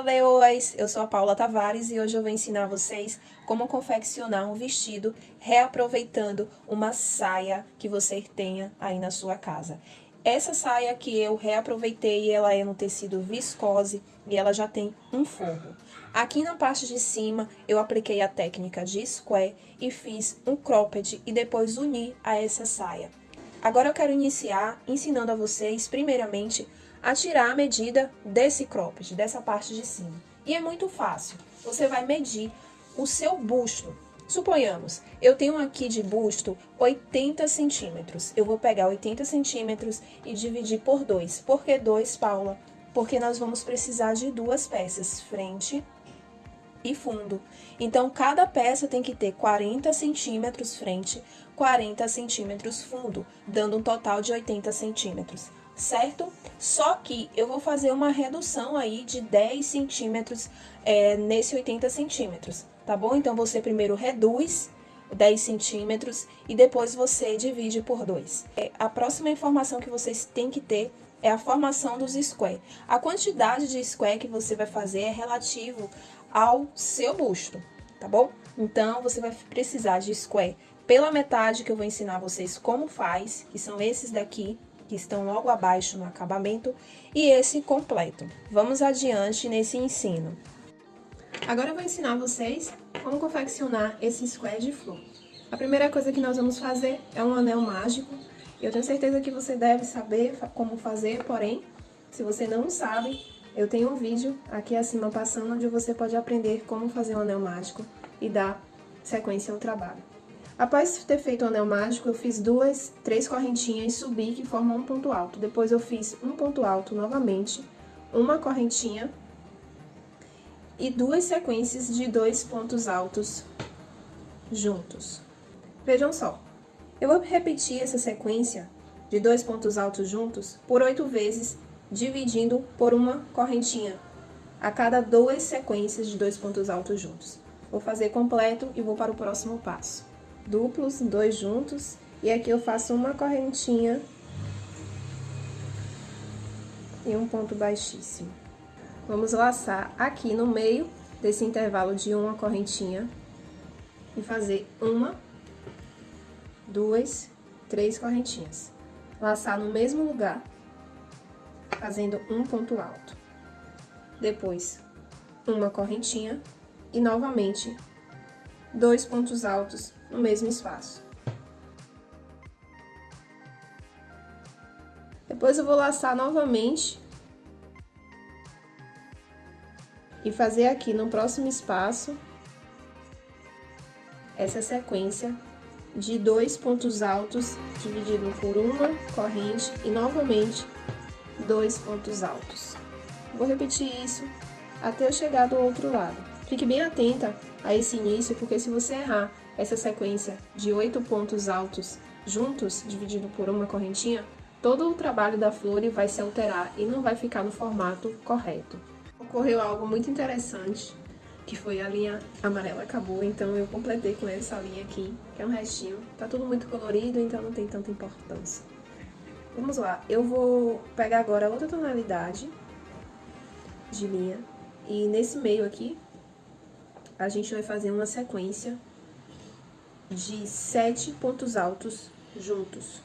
Fala, leoas! Eu sou a Paula Tavares e hoje eu vou ensinar vocês como confeccionar um vestido reaproveitando uma saia que você tenha aí na sua casa. Essa saia que eu reaproveitei, ela é no tecido viscose e ela já tem um forro. Aqui na parte de cima, eu apliquei a técnica de square e fiz um cropped e depois uni a essa saia. Agora eu quero iniciar ensinando a vocês, primeiramente, a tirar a medida desse cropped, dessa parte de cima. E é muito fácil. Você vai medir o seu busto. Suponhamos, eu tenho aqui de busto 80 centímetros. Eu vou pegar 80 centímetros e dividir por 2. Por que 2, Paula? Porque nós vamos precisar de duas peças, frente e fundo. Então, cada peça tem que ter 40 centímetros frente, 40 centímetros fundo, dando um total de 80 centímetros certo? Só que eu vou fazer uma redução aí de 10 centímetros é, nesse 80 centímetros, tá bom? Então, você primeiro reduz 10 centímetros e depois você divide por 2. É, a próxima informação que vocês têm que ter é a formação dos square. A quantidade de square que você vai fazer é relativo ao seu busto, tá bom? Então, você vai precisar de square pela metade, que eu vou ensinar vocês como faz, que são esses daqui, que estão logo abaixo no acabamento, e esse completo. Vamos adiante nesse ensino. Agora eu vou ensinar vocês como confeccionar esse square de flor. A primeira coisa que nós vamos fazer é um anel mágico. Eu tenho certeza que você deve saber como fazer, porém, se você não sabe, eu tenho um vídeo aqui acima passando onde você pode aprender como fazer um anel mágico e dar sequência ao trabalho. Após ter feito o anel mágico, eu fiz duas, três correntinhas subi que formam um ponto alto. Depois eu fiz um ponto alto novamente, uma correntinha e duas sequências de dois pontos altos juntos. Vejam só, eu vou repetir essa sequência de dois pontos altos juntos por oito vezes, dividindo por uma correntinha a cada duas sequências de dois pontos altos juntos. Vou fazer completo e vou para o próximo passo duplos, dois juntos, e aqui eu faço uma correntinha e um ponto baixíssimo. Vamos laçar aqui no meio desse intervalo de uma correntinha e fazer uma, duas, três correntinhas. Laçar no mesmo lugar, fazendo um ponto alto. Depois, uma correntinha e novamente dois pontos altos no mesmo espaço. Depois eu vou laçar novamente e fazer aqui no próximo espaço essa sequência de dois pontos altos dividido por uma corrente e novamente dois pontos altos. Vou repetir isso até eu chegar do outro lado. Fique bem atenta a esse início, porque se você errar essa sequência de oito pontos altos juntos, dividido por uma correntinha, todo o trabalho da flor vai se alterar e não vai ficar no formato correto. Ocorreu algo muito interessante, que foi a linha amarela acabou, então eu completei com essa linha aqui, que é um restinho. Tá tudo muito colorido, então não tem tanta importância. Vamos lá, eu vou pegar agora outra tonalidade de linha, e nesse meio aqui, a gente vai fazer uma sequência de sete pontos altos juntos.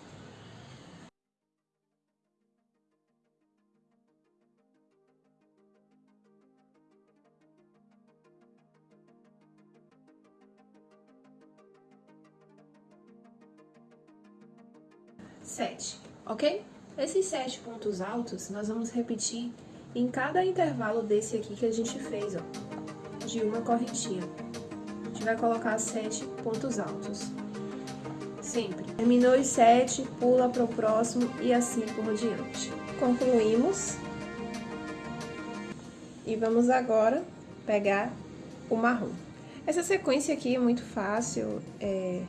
Sete, ok? Esses sete pontos altos, nós vamos repetir em cada intervalo desse aqui que a gente fez, ó, de uma correntinha gente vai colocar sete pontos altos. Sempre. Terminou os sete, pula para o próximo e assim por diante. Concluímos. E vamos agora pegar o marrom. Essa sequência aqui é muito fácil, é,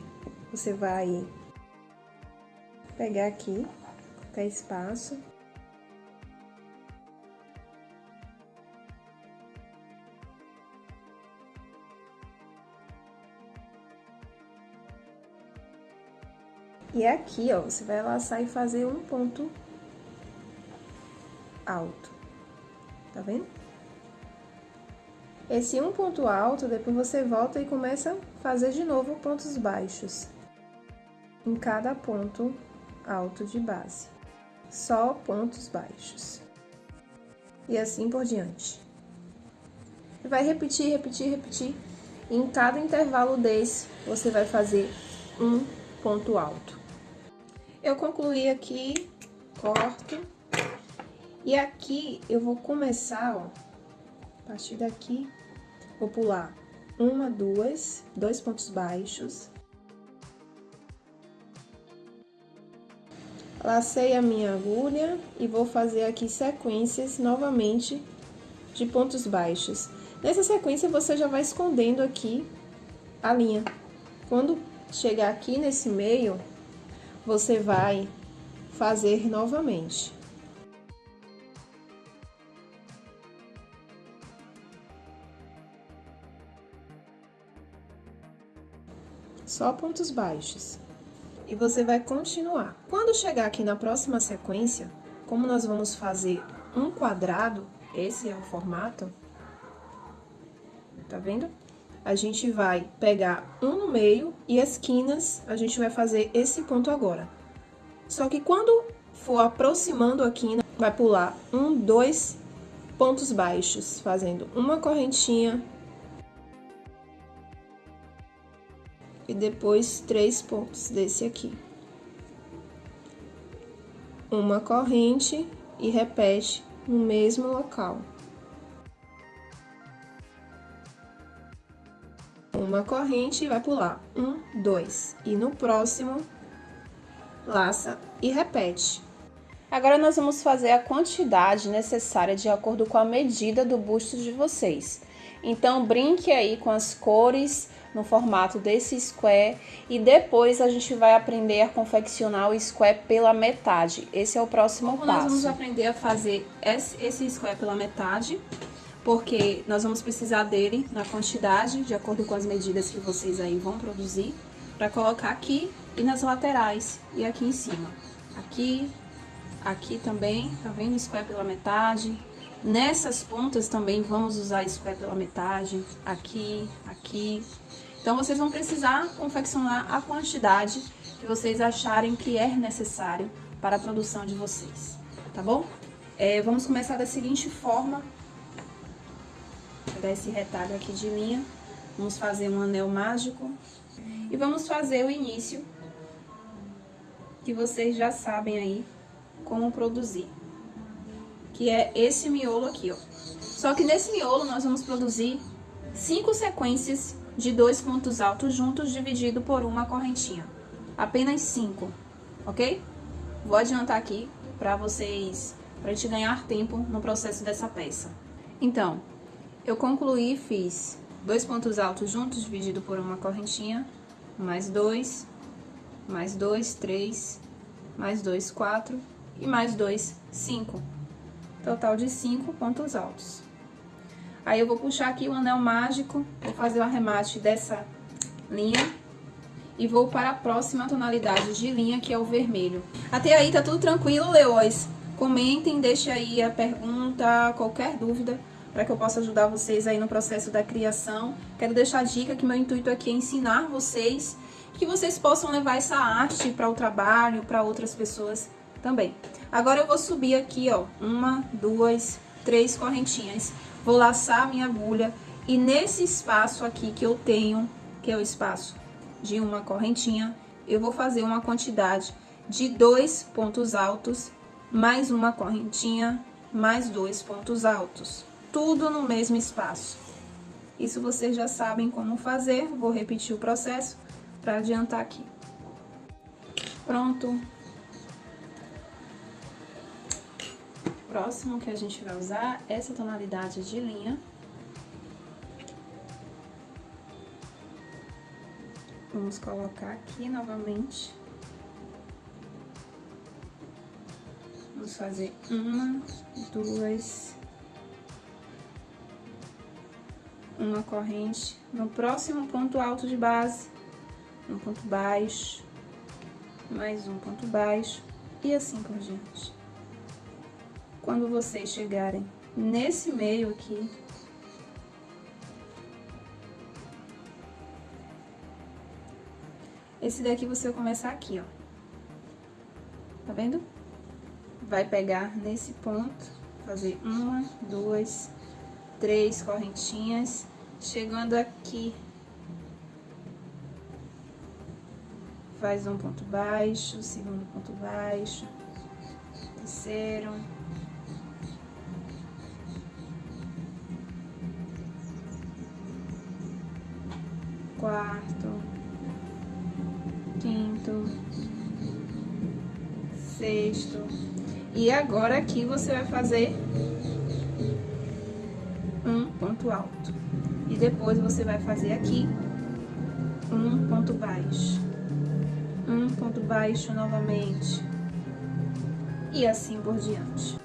você vai pegar aqui, até espaço, E aqui, ó, você vai laçar e fazer um ponto alto. Tá vendo? Esse um ponto alto, depois você volta e começa a fazer de novo pontos baixos em cada ponto alto de base. Só pontos baixos. E assim por diante. Vai repetir, repetir, repetir. E em cada intervalo desse, você vai fazer um ponto alto. Eu concluí aqui, corto. E aqui eu vou começar, ó, a partir daqui, vou pular uma, duas, dois pontos baixos. Lacei a minha agulha e vou fazer aqui sequências novamente de pontos baixos. Nessa sequência, você já vai escondendo aqui a linha. Quando chegar aqui nesse meio, você vai fazer novamente. Só pontos baixos. E você vai continuar. Quando chegar aqui na próxima sequência, como nós vamos fazer um quadrado, esse é o formato, tá vendo? A gente vai pegar um no meio e esquinas, a gente vai fazer esse ponto agora. Só que quando for aproximando a quina, vai pular um, dois pontos baixos, fazendo uma correntinha. E depois três pontos desse aqui. Uma corrente e repete no mesmo local. Uma corrente e vai pular um, dois. E no próximo, laça e repete. Agora, nós vamos fazer a quantidade necessária de acordo com a medida do busto de vocês. Então, brinque aí com as cores no formato desse square e depois a gente vai aprender a confeccionar o square pela metade. Esse é o próximo Como passo. Nós vamos aprender a fazer esse square pela metade porque nós vamos precisar dele na quantidade, de acordo com as medidas que vocês aí vão produzir, para colocar aqui e nas laterais e aqui em cima. Aqui, aqui também, tá vendo? Square pela metade. Nessas pontas também vamos usar square pela metade, aqui, aqui. Então, vocês vão precisar confeccionar a quantidade que vocês acharem que é necessário para a produção de vocês, tá bom? É, vamos começar da seguinte forma, pegar esse retalho aqui de linha, vamos fazer um anel mágico e vamos fazer o início, que vocês já sabem aí como produzir, que é esse miolo aqui, ó. Só que nesse miolo nós vamos produzir cinco sequências de dois pontos altos juntos dividido por uma correntinha, apenas cinco, ok? Vou adiantar aqui para vocês, para a gente ganhar tempo no processo dessa peça. Então, eu concluí e fiz dois pontos altos juntos, dividido por uma correntinha, mais dois, mais dois, três, mais dois, quatro e mais dois, cinco. Total de cinco pontos altos. Aí, eu vou puxar aqui o anel mágico, vou fazer o arremate dessa linha e vou para a próxima tonalidade de linha, que é o vermelho. Até aí, tá tudo tranquilo, leões? Comentem, deixem aí a pergunta, qualquer dúvida para que eu possa ajudar vocês aí no processo da criação. Quero deixar a dica que meu intuito aqui é ensinar vocês, que vocês possam levar essa arte para o trabalho, para outras pessoas também. Agora eu vou subir aqui, ó, uma, duas, três correntinhas. Vou laçar minha agulha e nesse espaço aqui que eu tenho, que é o espaço de uma correntinha, eu vou fazer uma quantidade de dois pontos altos, mais uma correntinha, mais dois pontos altos tudo no mesmo espaço. Isso vocês já sabem como fazer, vou repetir o processo para adiantar aqui. Pronto. Próximo que a gente vai usar essa tonalidade de linha. Vamos colocar aqui novamente. Vamos fazer uma, duas, uma corrente no próximo ponto alto de base, um ponto baixo, mais um ponto baixo e assim por diante. Quando vocês chegarem nesse meio aqui, esse daqui você vai começar aqui, ó. Tá vendo? Vai pegar nesse ponto, fazer uma, duas, três correntinhas, chegando aqui, faz um ponto baixo, segundo ponto baixo, terceiro, quarto, quinto, sexto. E agora aqui você vai fazer ponto alto. E depois você vai fazer aqui um ponto baixo. Um ponto baixo novamente. E assim por diante.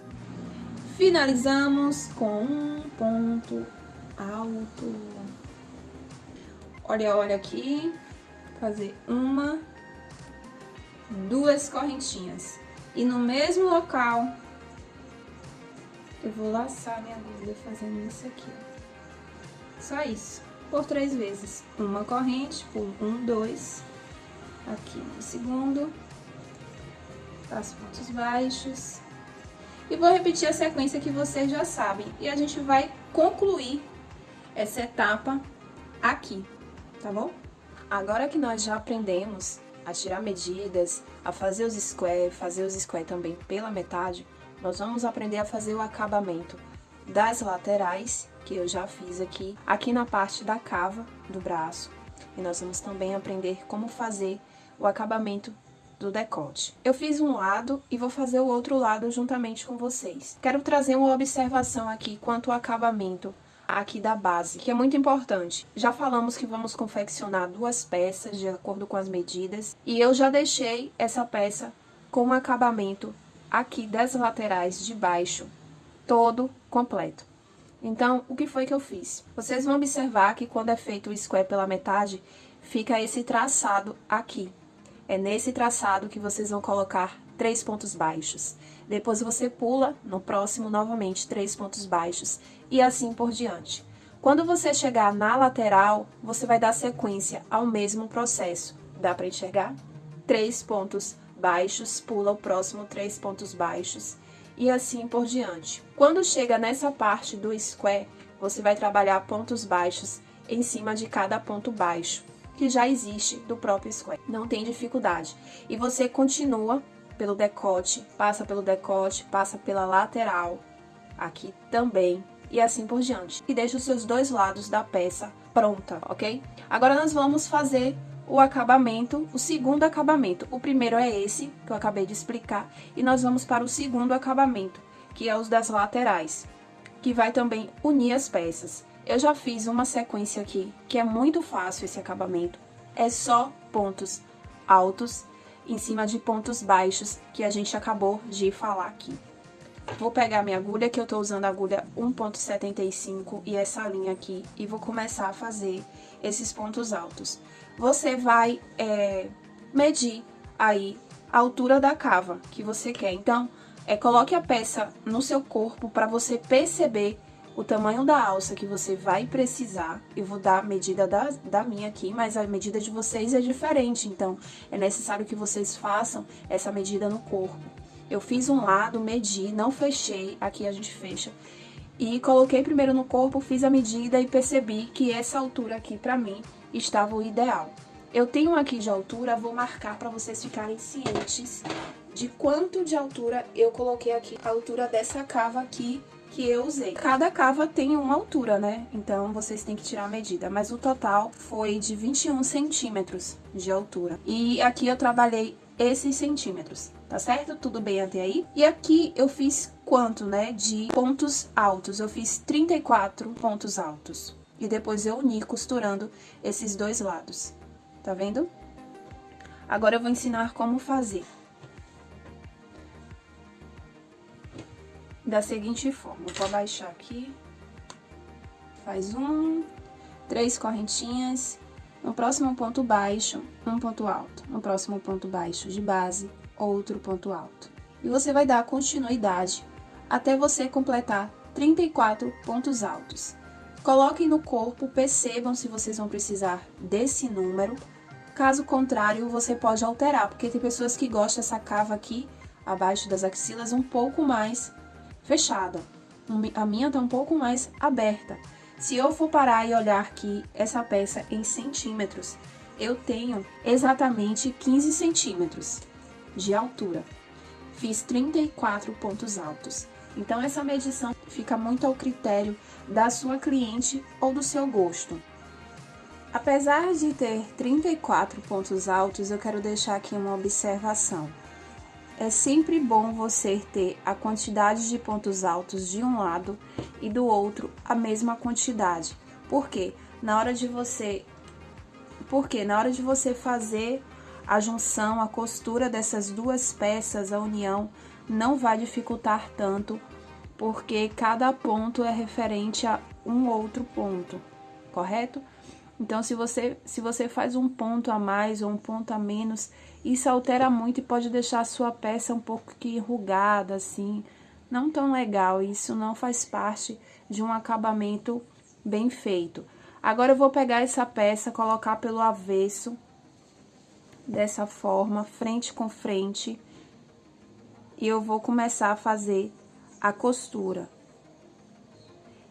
Finalizamos com um ponto alto. Olha, olha aqui. Fazer uma, duas correntinhas. E no mesmo local, eu vou laçar minha agulha fazendo isso aqui. Só isso. Por três vezes. Uma corrente, por um, dois. Aqui no segundo. Faço pontos baixos. E vou repetir a sequência que vocês já sabem. E a gente vai concluir essa etapa aqui, tá bom? Agora que nós já aprendemos a tirar medidas, a fazer os square, fazer os square também pela metade, nós vamos aprender a fazer o acabamento das laterais, que eu já fiz aqui, aqui na parte da cava do braço. E nós vamos também aprender como fazer o acabamento do decote. Eu fiz um lado e vou fazer o outro lado juntamente com vocês. Quero trazer uma observação aqui quanto ao acabamento aqui da base, que é muito importante. Já falamos que vamos confeccionar duas peças de acordo com as medidas, e eu já deixei essa peça com um acabamento aqui das laterais de baixo, todo completo. Então, o que foi que eu fiz? Vocês vão observar que quando é feito o square pela metade, fica esse traçado aqui. É nesse traçado que vocês vão colocar três pontos baixos. Depois você pula no próximo novamente três pontos baixos e assim por diante. Quando você chegar na lateral, você vai dar sequência ao mesmo processo. Dá para enxergar? Três pontos baixos, pula o próximo três pontos baixos e assim por diante. Quando chega nessa parte do square, você vai trabalhar pontos baixos em cima de cada ponto baixo, que já existe do próprio square. Não tem dificuldade. E você continua pelo decote, passa pelo decote, passa pela lateral, aqui também, e assim por diante. E deixa os seus dois lados da peça pronta, ok? Agora nós vamos fazer o acabamento, o segundo acabamento. O primeiro é esse, que eu acabei de explicar, e nós vamos para o segundo acabamento, que é os das laterais, que vai também unir as peças. Eu já fiz uma sequência aqui, que é muito fácil esse acabamento. É só pontos altos em cima de pontos baixos, que a gente acabou de falar aqui. Vou pegar minha agulha, que eu tô usando a agulha 1.75 e essa linha aqui, e vou começar a fazer esses pontos altos. Você vai é, medir aí a altura da cava que você quer. Então, é, coloque a peça no seu corpo para você perceber o tamanho da alça que você vai precisar. Eu vou dar a medida da, da minha aqui, mas a medida de vocês é diferente, então é necessário que vocês façam essa medida no corpo. Eu fiz um lado, medi, não fechei, aqui a gente fecha. E coloquei primeiro no corpo, fiz a medida e percebi que essa altura aqui pra mim estava o ideal. Eu tenho aqui de altura, vou marcar para vocês ficarem cientes de quanto de altura eu coloquei aqui. A altura dessa cava aqui que eu usei. Cada cava tem uma altura, né? Então, vocês têm que tirar a medida. Mas o total foi de 21 centímetros de altura. E aqui eu trabalhei esses centímetros, tá certo? Tudo bem até aí? E aqui eu fiz quanto, né, de pontos altos? Eu fiz 34 pontos altos. E depois eu uni costurando esses dois lados, tá vendo? Agora eu vou ensinar como fazer. Da seguinte forma, vou abaixar aqui, faz um, três correntinhas, no próximo ponto baixo, um ponto alto. No próximo ponto baixo de base, outro ponto alto. E você vai dar continuidade até você completar 34 pontos altos. Coloquem no corpo, percebam se vocês vão precisar desse número, Caso contrário, você pode alterar, porque tem pessoas que gostam dessa cava aqui, abaixo das axilas, um pouco mais fechada. A minha tá um pouco mais aberta. Se eu for parar e olhar aqui essa peça em centímetros, eu tenho exatamente 15 centímetros de altura. Fiz 34 pontos altos. Então, essa medição fica muito ao critério da sua cliente ou do seu gosto. Apesar de ter 34 pontos altos, eu quero deixar aqui uma observação. É sempre bom você ter a quantidade de pontos altos de um lado e do outro a mesma quantidade. Por quê? Na hora de você porque na hora de você fazer a junção, a costura dessas duas peças, a união, não vai dificultar tanto, porque cada ponto é referente a um outro ponto, correto? Então, se você, se você faz um ponto a mais ou um ponto a menos, isso altera muito e pode deixar a sua peça um pouco que enrugada, assim, não tão legal. Isso não faz parte de um acabamento bem feito. Agora, eu vou pegar essa peça, colocar pelo avesso, dessa forma, frente com frente, e eu vou começar a fazer a costura.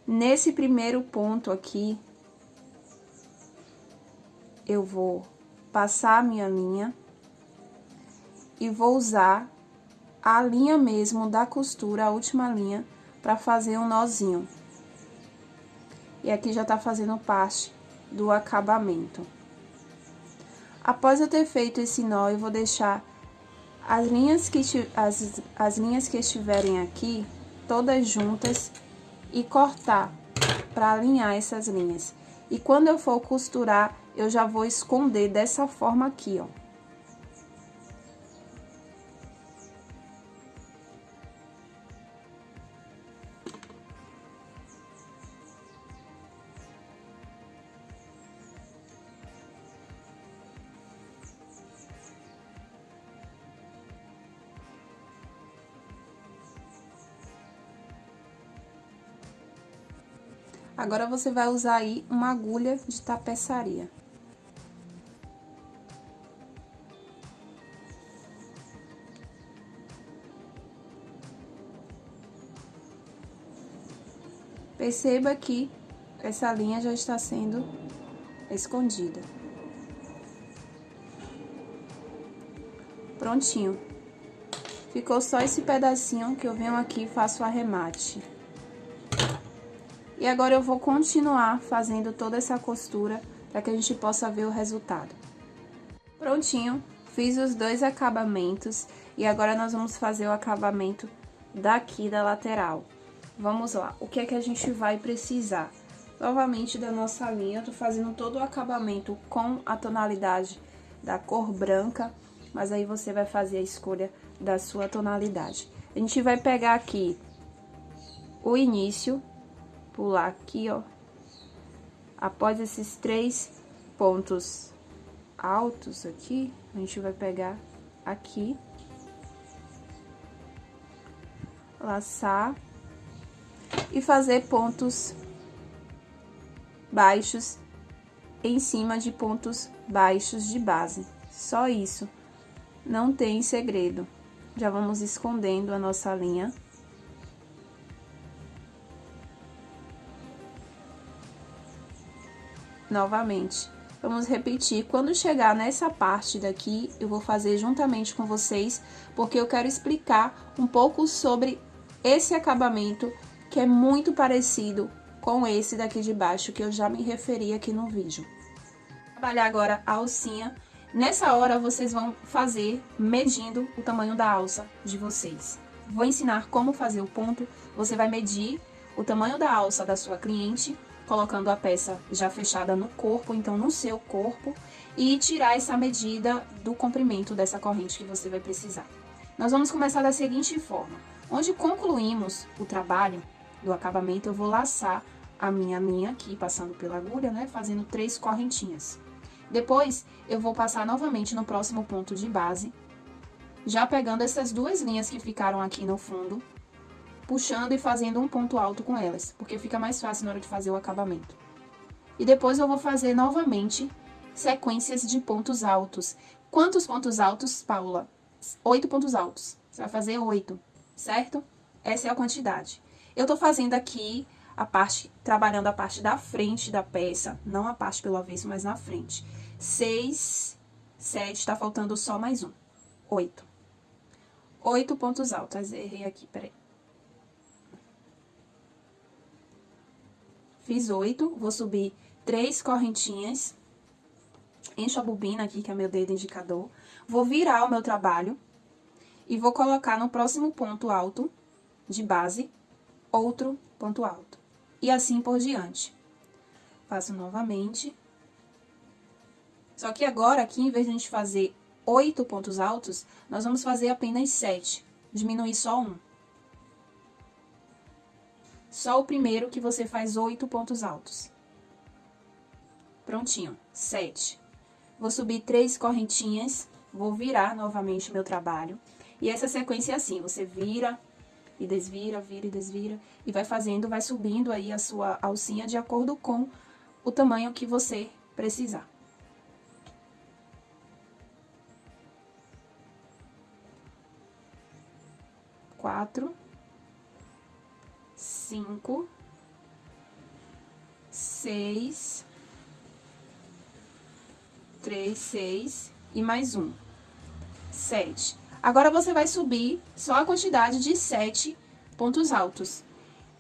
Nesse primeiro ponto aqui, eu vou passar a minha linha e vou usar a linha mesmo da costura, a última linha, para fazer um nozinho. E aqui já tá fazendo parte do acabamento. Após eu ter feito esse nó, eu vou deixar as linhas que, as, as linhas que estiverem aqui, todas juntas, e cortar para alinhar essas linhas. E quando eu for costurar, eu já vou esconder dessa forma aqui, ó. Agora, você vai usar aí uma agulha de tapeçaria. Perceba que essa linha já está sendo escondida. Prontinho. Ficou só esse pedacinho que eu venho aqui e faço o arremate. E agora eu vou continuar fazendo toda essa costura para que a gente possa ver o resultado. Prontinho, fiz os dois acabamentos e agora nós vamos fazer o acabamento daqui da lateral. Vamos lá, o que é que a gente vai precisar? Novamente da nossa linha, eu tô fazendo todo o acabamento com a tonalidade da cor branca, mas aí você vai fazer a escolha da sua tonalidade. A gente vai pegar aqui o início pular aqui, ó. Após esses três pontos altos aqui, a gente vai pegar aqui. Laçar. E fazer pontos baixos em cima de pontos baixos de base. Só isso. Não tem segredo. Já vamos escondendo a nossa linha. Novamente. Vamos repetir. Quando chegar nessa parte daqui, eu vou fazer juntamente com vocês, porque eu quero explicar um pouco sobre esse acabamento, que é muito parecido com esse daqui de baixo, que eu já me referi aqui no vídeo. Vou trabalhar agora a alcinha. Nessa hora, vocês vão fazer medindo o tamanho da alça de vocês. Vou ensinar como fazer o ponto. Você vai medir o tamanho da alça da sua cliente colocando a peça já fechada no corpo, então no seu corpo, e tirar essa medida do comprimento dessa corrente que você vai precisar. Nós vamos começar da seguinte forma. Onde concluímos o trabalho do acabamento, eu vou laçar a minha linha aqui, passando pela agulha, né, fazendo três correntinhas. Depois, eu vou passar novamente no próximo ponto de base, já pegando essas duas linhas que ficaram aqui no fundo, puxando e fazendo um ponto alto com elas, porque fica mais fácil na hora de fazer o acabamento. E depois eu vou fazer novamente sequências de pontos altos. Quantos pontos altos, Paula? Oito pontos altos. Você vai fazer oito, certo? Essa é a quantidade. Eu tô fazendo aqui a parte, trabalhando a parte da frente da peça, não a parte pelo avesso, mas na frente. Seis, sete, tá faltando só mais um. Oito. Oito pontos altos. Errei aqui, peraí. Fiz oito, vou subir três correntinhas. Encho a bobina aqui, que é meu dedo indicador. Vou virar o meu trabalho e vou colocar no próximo ponto alto de base outro ponto alto. E assim por diante. Faço novamente. Só que agora, aqui, em vez de a gente fazer oito pontos altos, nós vamos fazer apenas sete. Diminuir só um. Só o primeiro que você faz oito pontos altos. Prontinho, sete. Vou subir três correntinhas, vou virar novamente meu trabalho. E essa sequência é assim, você vira, e desvira, vira e desvira, e vai fazendo, vai subindo aí a sua alcinha de acordo com o tamanho que você precisar. Quatro, cinco, seis, três, seis e mais um, sete. Agora, você vai subir só a quantidade de sete pontos altos.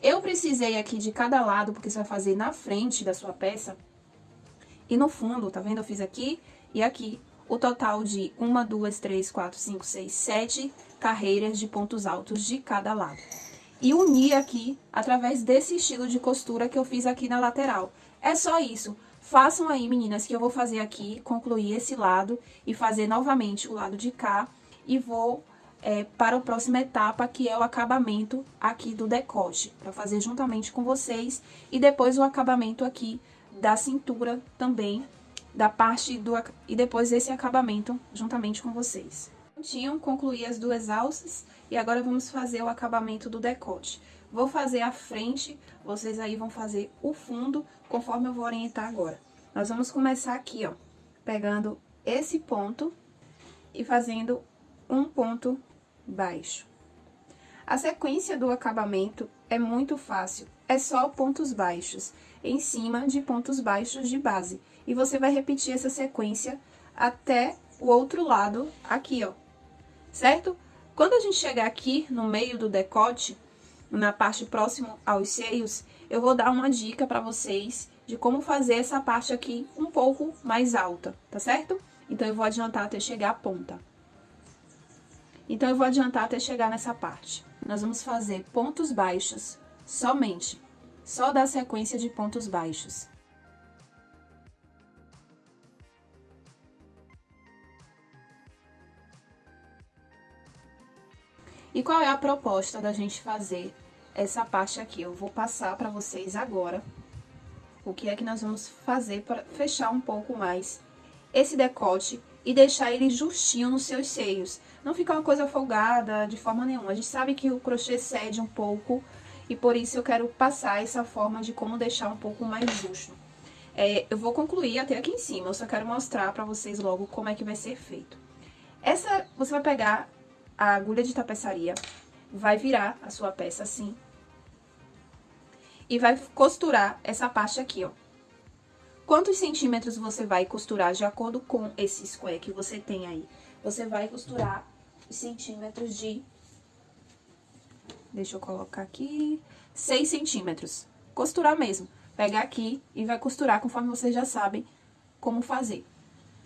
Eu precisei aqui de cada lado, porque você vai fazer na frente da sua peça. E no fundo, tá vendo? Eu fiz aqui e aqui. O total de uma, duas, três, quatro, cinco, seis, sete carreiras de pontos altos de cada lado. E unir aqui através desse estilo de costura que eu fiz aqui na lateral. É só isso. Façam aí, meninas, que eu vou fazer aqui, concluir esse lado e fazer novamente o lado de cá e vou é, para a próxima etapa, que é o acabamento aqui do decote, para fazer juntamente com vocês, e depois o acabamento aqui da cintura também, da parte do... e depois esse acabamento juntamente com vocês. Tinham concluí as duas alças, e agora vamos fazer o acabamento do decote. Vou fazer a frente, vocês aí vão fazer o fundo, conforme eu vou orientar agora. Nós vamos começar aqui, ó, pegando esse ponto e fazendo um ponto baixo. A sequência do acabamento é muito fácil, é só pontos baixos, em cima de pontos baixos de base. E você vai repetir essa sequência até o outro lado aqui, ó, certo? Quando a gente chegar aqui no meio do decote, na parte próxima aos seios, eu vou dar uma dica para vocês de como fazer essa parte aqui um pouco mais alta, tá certo? Então, eu vou adiantar até chegar à ponta. Então, eu vou adiantar até chegar nessa parte. Nós vamos fazer pontos baixos somente, só da sequência de pontos baixos. E qual é a proposta da gente fazer essa parte aqui? Eu vou passar para vocês agora o que é que nós vamos fazer para fechar um pouco mais esse decote e deixar ele justinho nos seus seios. Não ficar uma coisa folgada de forma nenhuma. A gente sabe que o crochê cede um pouco e por isso eu quero passar essa forma de como deixar um pouco mais justo. É, eu vou concluir até aqui em cima, eu só quero mostrar pra vocês logo como é que vai ser feito. Essa, você vai pegar a agulha de tapeçaria, vai virar a sua peça assim, e vai costurar essa parte aqui, ó. Quantos centímetros você vai costurar de acordo com esse square que você tem aí? Você vai costurar centímetros de... Deixa eu colocar aqui... 6 centímetros. Costurar mesmo. Pegar aqui e vai costurar conforme vocês já sabem como fazer.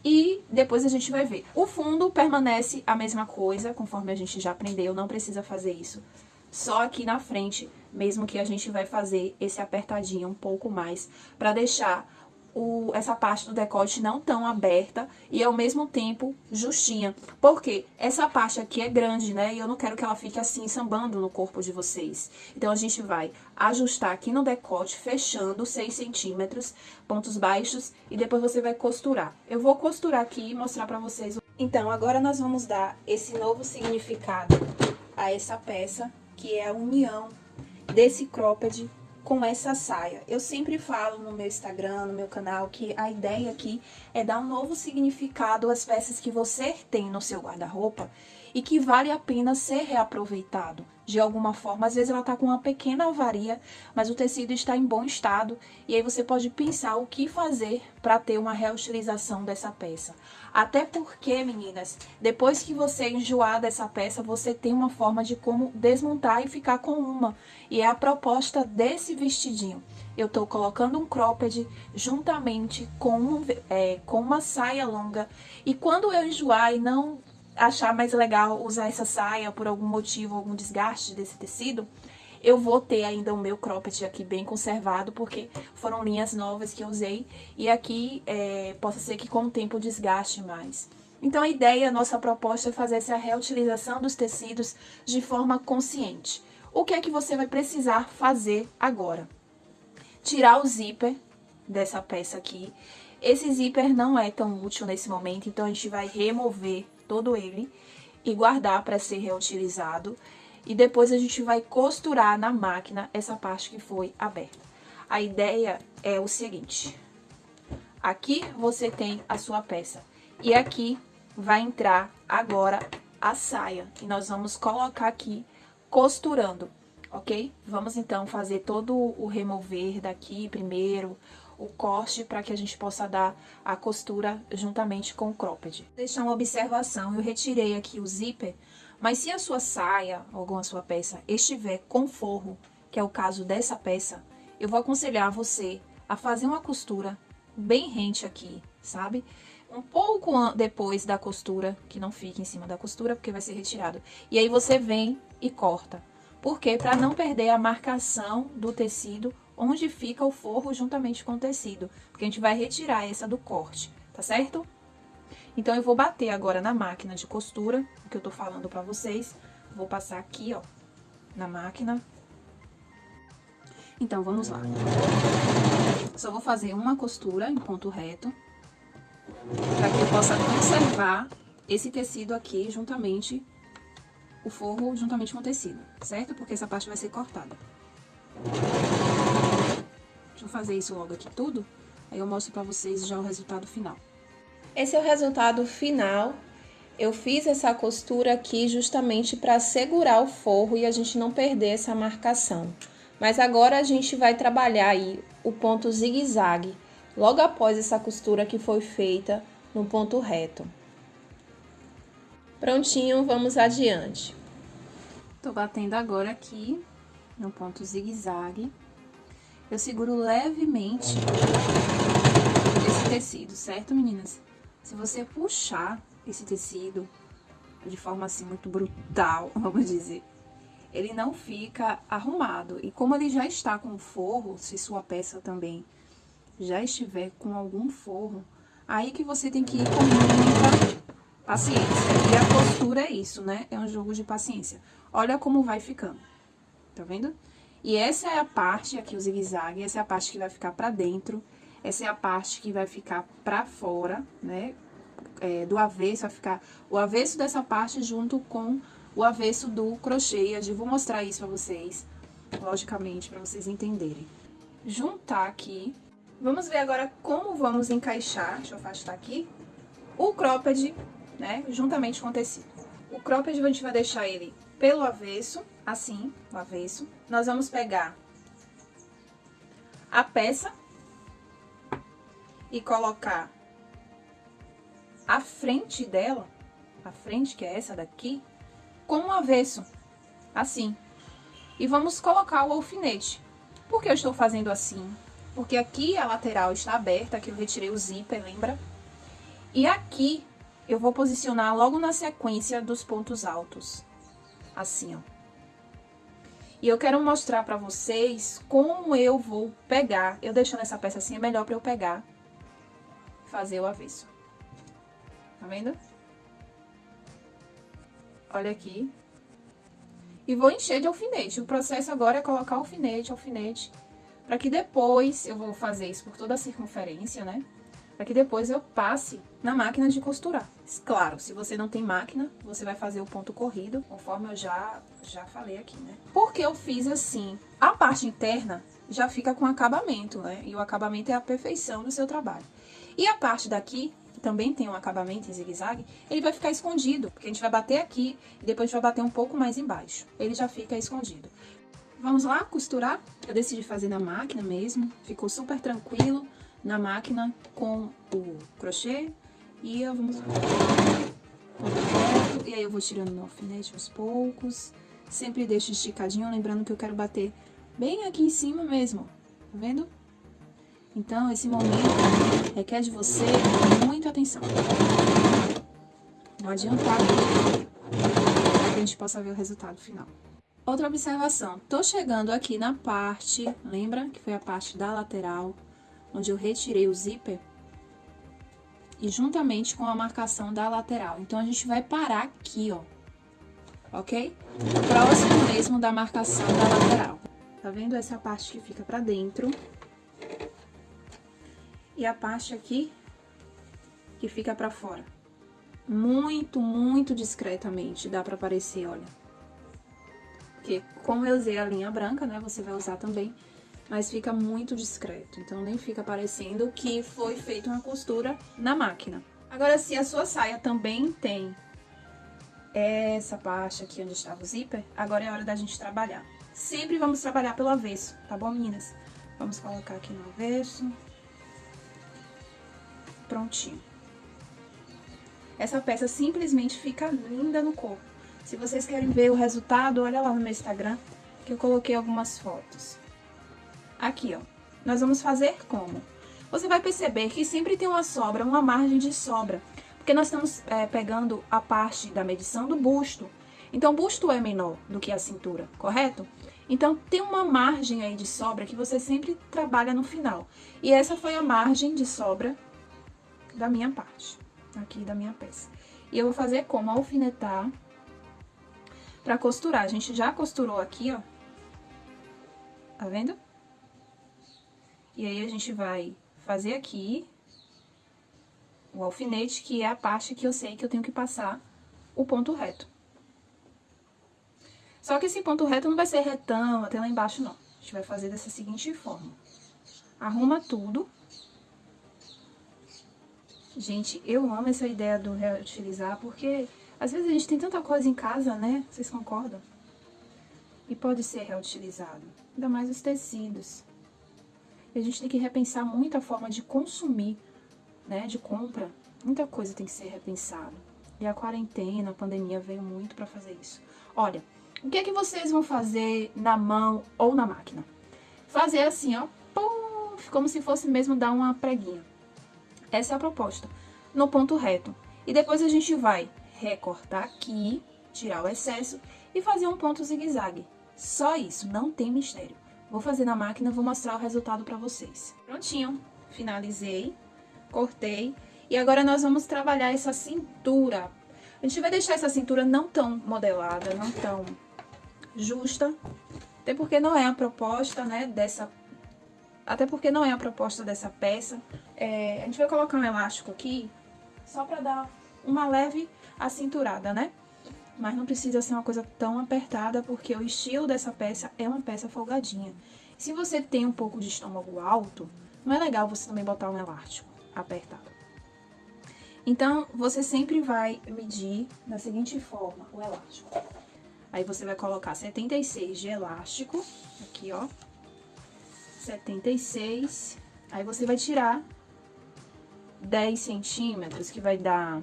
E depois a gente vai ver. O fundo permanece a mesma coisa, conforme a gente já aprendeu, não precisa fazer isso. Só aqui na frente, mesmo que a gente vai fazer esse apertadinho um pouco mais, pra deixar o, essa parte do decote não tão aberta e ao mesmo tempo justinha. Porque essa parte aqui é grande, né? E eu não quero que ela fique assim, sambando no corpo de vocês. Então, a gente vai ajustar aqui no decote, fechando 6 centímetros, pontos baixos, e depois você vai costurar. Eu vou costurar aqui e mostrar pra vocês. Então, agora nós vamos dar esse novo significado a essa peça, que é a união desse cropped com essa saia. Eu sempre falo no meu Instagram, no meu canal, que a ideia aqui é dar um novo significado às peças que você tem no seu guarda-roupa e que vale a pena ser reaproveitado de alguma forma. Às vezes ela está com uma pequena avaria, mas o tecido está em bom estado e aí você pode pensar o que fazer para ter uma reutilização dessa peça. Até porque, meninas, depois que você enjoar dessa peça, você tem uma forma de como desmontar e ficar com uma. E é a proposta desse vestidinho. Eu tô colocando um cropped juntamente com, um, é, com uma saia longa. E quando eu enjoar e não achar mais legal usar essa saia por algum motivo, algum desgaste desse tecido, eu vou ter ainda o meu cropped aqui bem conservado, porque foram linhas novas que eu usei. E aqui é, possa ser que com o tempo desgaste mais. Então a ideia, a nossa proposta é fazer essa reutilização dos tecidos de forma consciente. O que é que você vai precisar fazer agora? Tirar o zíper dessa peça aqui. Esse zíper não é tão útil nesse momento, então a gente vai remover todo ele e guardar para ser reutilizado e depois a gente vai costurar na máquina essa parte que foi aberta. A ideia é o seguinte, aqui você tem a sua peça e aqui vai entrar agora a saia e nós vamos colocar aqui costurando, ok? Vamos então fazer todo o remover daqui primeiro, o corte para que a gente possa dar a costura juntamente com o cropped. Deixar uma observação, eu retirei aqui o zíper mas se a sua saia ou alguma sua peça estiver com forro, que é o caso dessa peça, eu vou aconselhar você a fazer uma costura bem rente aqui, sabe? Um pouco depois da costura, que não fique em cima da costura, porque vai ser retirado. E aí você vem e corta. Por quê? Para não perder a marcação do tecido onde fica o forro juntamente com o tecido. Porque a gente vai retirar essa do corte, tá certo? Então, eu vou bater agora na máquina de costura, o que eu tô falando pra vocês. Vou passar aqui, ó, na máquina. Então, vamos lá. Só vou fazer uma costura em ponto reto, para que eu possa conservar esse tecido aqui juntamente, o forro juntamente com o tecido, certo? Porque essa parte vai ser cortada. Fazer isso logo aqui tudo, aí eu mostro pra vocês já o resultado final. Esse é o resultado final. Eu fiz essa costura aqui justamente para segurar o forro e a gente não perder essa marcação. Mas agora a gente vai trabalhar aí o ponto zigue-zague, logo após essa costura que foi feita no ponto reto. Prontinho, vamos adiante. Tô batendo agora aqui no ponto zigue-zague. Eu seguro levemente esse tecido, certo, meninas? Se você puxar esse tecido de forma assim muito brutal, vamos dizer, ele não fica arrumado. E como ele já está com forro, se sua peça também já estiver com algum forro, aí que você tem que ir com muita paciência. E a postura é isso, né? É um jogo de paciência. Olha como vai ficando. Tá vendo? E essa é a parte, aqui o zigue-zague, essa é a parte que vai ficar pra dentro essa é a parte que vai ficar pra fora, né? É, do avesso, vai ficar o avesso dessa parte junto com o avesso do crochê. Eu vou mostrar isso pra vocês, logicamente, pra vocês entenderem. Juntar aqui. Vamos ver agora como vamos encaixar, deixa eu afastar aqui, o cropped, né, juntamente com o tecido. O cropped a gente vai deixar ele pelo avesso, assim, o avesso. Nós vamos pegar a peça e colocar a frente dela, a frente que é essa daqui, com o avesso, assim. E vamos colocar o alfinete. Por que eu estou fazendo assim? Porque aqui a lateral está aberta, aqui eu retirei o zíper, lembra? E aqui eu vou posicionar logo na sequência dos pontos altos, assim, ó. E eu quero mostrar pra vocês como eu vou pegar, eu deixando essa peça assim é melhor pra eu pegar fazer o avesso. Tá vendo? Olha aqui. E vou encher de alfinete. O processo agora é colocar alfinete, alfinete, para que depois, eu vou fazer isso por toda a circunferência, né? Para que depois eu passe na máquina de costurar. Claro, se você não tem máquina, você vai fazer o ponto corrido, conforme eu já, já falei aqui, né? Porque eu fiz assim, a parte interna já fica com acabamento, né? E o acabamento é a perfeição do seu trabalho. E a parte daqui, que também tem um acabamento em zigue-zague, ele vai ficar escondido, porque a gente vai bater aqui e depois a gente vai bater um pouco mais embaixo. Ele já fica escondido. Vamos lá costurar? Eu decidi fazer na máquina mesmo, ficou super tranquilo na máquina com o crochê. E eu vamos... E aí eu vou tirando meu alfinete aos poucos. Sempre deixo esticadinho, lembrando que eu quero bater bem aqui em cima mesmo, tá vendo? Então, esse momento requer de você muita atenção. Vou adiantar para que a gente possa ver o resultado final. Outra observação, tô chegando aqui na parte, lembra que foi a parte da lateral, onde eu retirei o zíper? E juntamente com a marcação da lateral. Então, a gente vai parar aqui, ó, ok? Próximo mesmo da marcação da lateral. Tá vendo essa parte que fica pra dentro? E a parte aqui que fica pra fora. Muito, muito discretamente dá pra aparecer, olha. Porque como eu usei a linha branca, né, você vai usar também, mas fica muito discreto. Então nem fica parecendo que foi feita uma costura na máquina. Agora, se a sua saia também tem essa parte aqui onde estava o zíper, agora é hora da gente trabalhar. Sempre vamos trabalhar pelo avesso, tá bom, meninas? Vamos colocar aqui no avesso. Prontinho. Essa peça simplesmente fica linda no corpo. Se vocês querem ver o resultado, olha lá no meu Instagram, que eu coloquei algumas fotos. Aqui, ó. Nós vamos fazer como? Você vai perceber que sempre tem uma sobra, uma margem de sobra. Porque nós estamos é, pegando a parte da medição do busto. Então, o busto é menor do que a cintura, correto? Então, tem uma margem aí de sobra que você sempre trabalha no final. E essa foi a margem de sobra da minha parte, aqui da minha peça. E eu vou fazer como? Alfinetar pra costurar. A gente já costurou aqui, ó. Tá vendo? E aí, a gente vai fazer aqui o alfinete, que é a parte que eu sei que eu tenho que passar o ponto reto. Só que esse ponto reto não vai ser retão até lá embaixo, não. A gente vai fazer dessa seguinte forma. Arruma tudo. Gente, eu amo essa ideia do reutilizar, porque às vezes a gente tem tanta coisa em casa, né? Vocês concordam? E pode ser reutilizado. Ainda mais os tecidos. E a gente tem que repensar muito a forma de consumir, né? De compra. Muita coisa tem que ser repensada. E a quarentena, a pandemia veio muito pra fazer isso. Olha, o que é que vocês vão fazer na mão ou na máquina? Fazer assim, ó, pum, como se fosse mesmo dar uma preguinha. Essa é a proposta, no ponto reto. E depois a gente vai recortar aqui, tirar o excesso e fazer um ponto zigue-zague. Só isso, não tem mistério. Vou fazer na máquina, vou mostrar o resultado pra vocês. Prontinho, finalizei, cortei. E agora nós vamos trabalhar essa cintura. A gente vai deixar essa cintura não tão modelada, não tão justa, até porque não é a proposta, né, dessa... Até porque não é a proposta dessa peça. É, a gente vai colocar um elástico aqui, só pra dar uma leve acinturada, né? Mas não precisa ser uma coisa tão apertada, porque o estilo dessa peça é uma peça folgadinha. Se você tem um pouco de estômago alto, não é legal você também botar um elástico apertado. Então, você sempre vai medir da seguinte forma o elástico. Aí você vai colocar 76 de elástico, aqui ó, 76. Aí você vai tirar 10 centímetros, que vai dar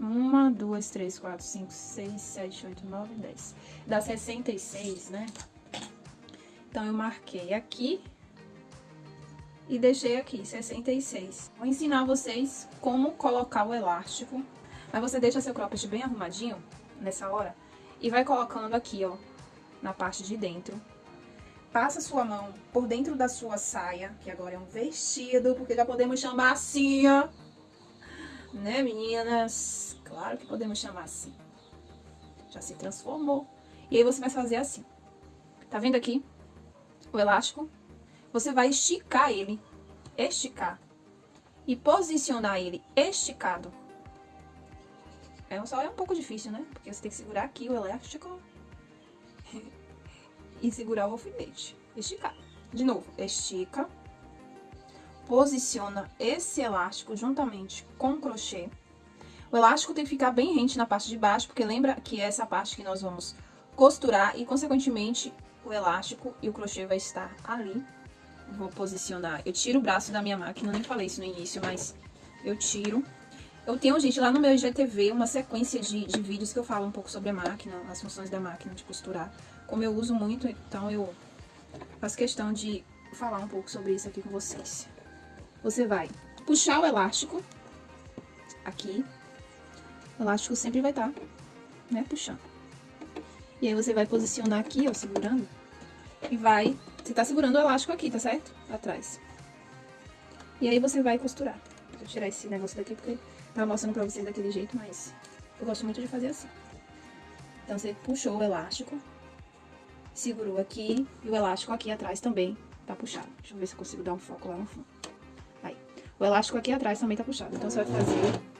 1, 2, 3, 4, 5, 6, 7, 8, 9, 10. Dá 66, né? Então, eu marquei aqui e deixei aqui, 66. Vou ensinar vocês como colocar o elástico. Aí você deixa seu cropped bem arrumadinho nessa hora e vai colocando aqui, ó, na parte de dentro. Passa sua mão por dentro da sua saia, que agora é um vestido, porque já podemos chamar assim, ó. Né, meninas? Claro que podemos chamar assim. Já se transformou. E aí você vai fazer assim. Tá vendo aqui? O elástico. Você vai esticar ele. Esticar. E posicionar ele esticado é, só é um pouco difícil, né? Porque você tem que segurar aqui o elástico e segurar o alfinete, esticar. De novo, estica. Posiciona esse elástico juntamente com o crochê. O elástico tem que ficar bem rente na parte de baixo, porque lembra que é essa parte que nós vamos costurar e, consequentemente, o elástico e o crochê vai estar ali. Vou posicionar. Eu tiro o braço da minha máquina, nem falei isso no início, mas eu tiro. Eu tenho, gente, lá no meu IGTV uma sequência de, de vídeos que eu falo um pouco sobre a máquina, as funções da máquina de costurar. Como eu uso muito, então eu faço questão de falar um pouco sobre isso aqui com vocês. Você vai puxar o elástico aqui. O elástico sempre vai estar, tá, né, puxando. E aí você vai posicionar aqui, ó, segurando. E vai... Você tá segurando o elástico aqui, tá certo? Atrás. E aí você vai costurar. Vou tirar esse negócio daqui porque tava mostrando pra vocês daquele jeito, mas eu gosto muito de fazer assim. Então você puxou o elástico, segurou aqui e o elástico aqui atrás também tá puxado. Deixa eu ver se eu consigo dar um foco lá no fundo. O elástico aqui atrás também tá puxado. Então você vai fazer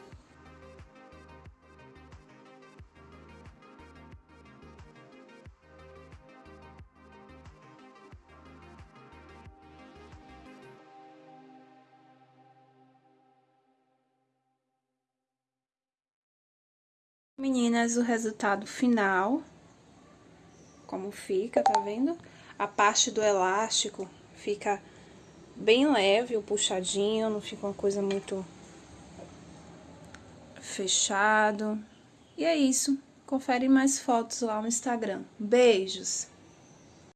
Meninas, o resultado final, como fica, tá vendo? A parte do elástico fica bem leve, o puxadinho, não fica uma coisa muito fechado. E é isso. Confere mais fotos lá no Instagram. Beijos!